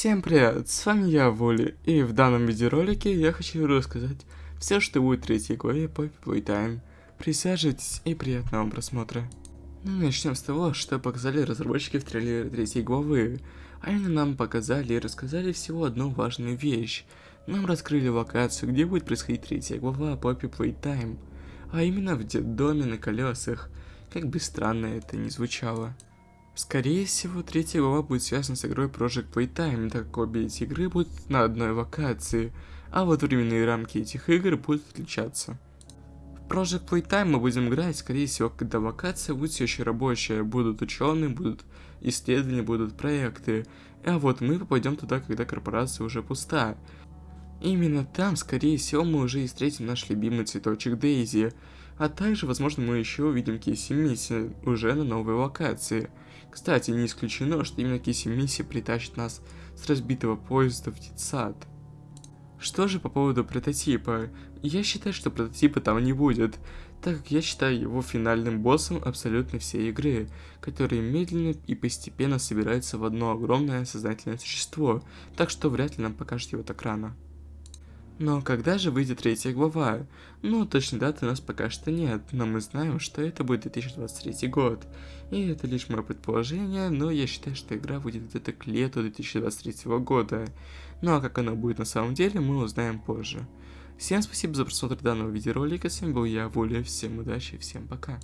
Всем привет, с вами я, Воли, и в данном видеоролике я хочу рассказать все, что будет в третьей главе Poppy Playtime. Присаживайтесь и приятного просмотра. Ну, начнем с того, что показали разработчики в трейлере третьей главы. А именно нам показали и рассказали всего одну важную вещь. Нам раскрыли локацию, где будет происходить третья глава Poppy Playtime. А именно в доме на колесах. Как бы странно это ни звучало. Скорее всего, третья глава будет связана с игрой Project Playtime, так как обе эти игры будут на одной локации, а вот временные рамки этих игр будут отличаться. В Project Playtime мы будем играть, скорее всего, когда локация будет все еще рабочая, будут ученые, будут исследования, будут проекты, а вот мы попадем туда, когда корпорация уже пуста. Именно там, скорее всего, мы уже и встретим наш любимый цветочек Дейзи, а также, возможно, мы еще увидим Кейси Мисси уже на новой локации. Кстати, не исключено, что именно Киси Мисси притащит нас с разбитого поезда в детсад. Что же по поводу прототипа? Я считаю, что прототипа там не будет, так как я считаю его финальным боссом абсолютно всей игры, который медленно и постепенно собирается в одно огромное сознательное существо, так что вряд ли нам покажет его так рано. Но когда же выйдет третья глава? Ну, точной даты у нас пока что нет, но мы знаем, что это будет 2023 год. И это лишь мое предположение, но я считаю, что игра выйдет где-то к лету 2023 года. Ну а как оно будет на самом деле, мы узнаем позже. Всем спасибо за просмотр данного видеоролика, с вами был я, Воля, всем удачи, всем пока.